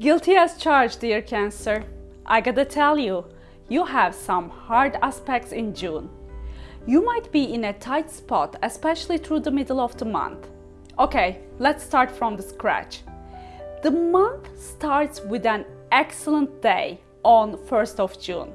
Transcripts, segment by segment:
Guilty as charged, dear Cancer. I gotta tell you, you have some hard aspects in June. You might be in a tight spot, especially through the middle of the month. Okay, let's start from the scratch. The month starts with an excellent day on 1st of June.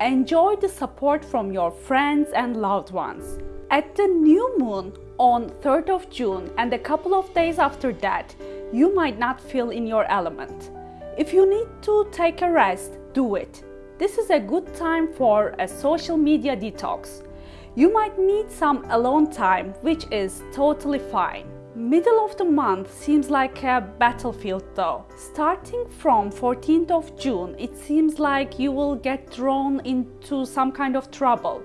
Enjoy the support from your friends and loved ones. At the new moon on 3rd of June and a couple of days after that, you might not feel in your element. If you need to take a rest, do it. This is a good time for a social media detox. You might need some alone time, which is totally fine. Middle of the month seems like a battlefield though. Starting from 14th of June, it seems like you will get drawn into some kind of trouble.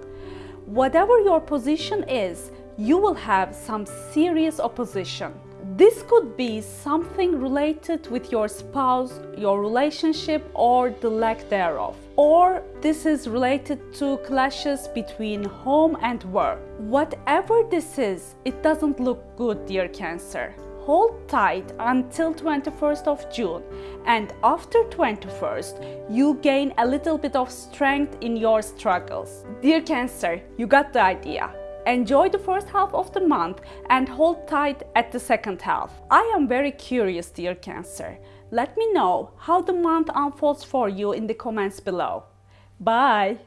Whatever your position is, you will have some serious opposition. This could be something related with your spouse, your relationship or the lack thereof. Or this is related to clashes between home and work. Whatever this is, it doesn't look good dear Cancer. Hold tight until 21st of June and after 21st you gain a little bit of strength in your struggles. Dear Cancer, you got the idea. Enjoy the first half of the month and hold tight at the second half. I am very curious, dear Cancer. Let me know how the month unfolds for you in the comments below. Bye!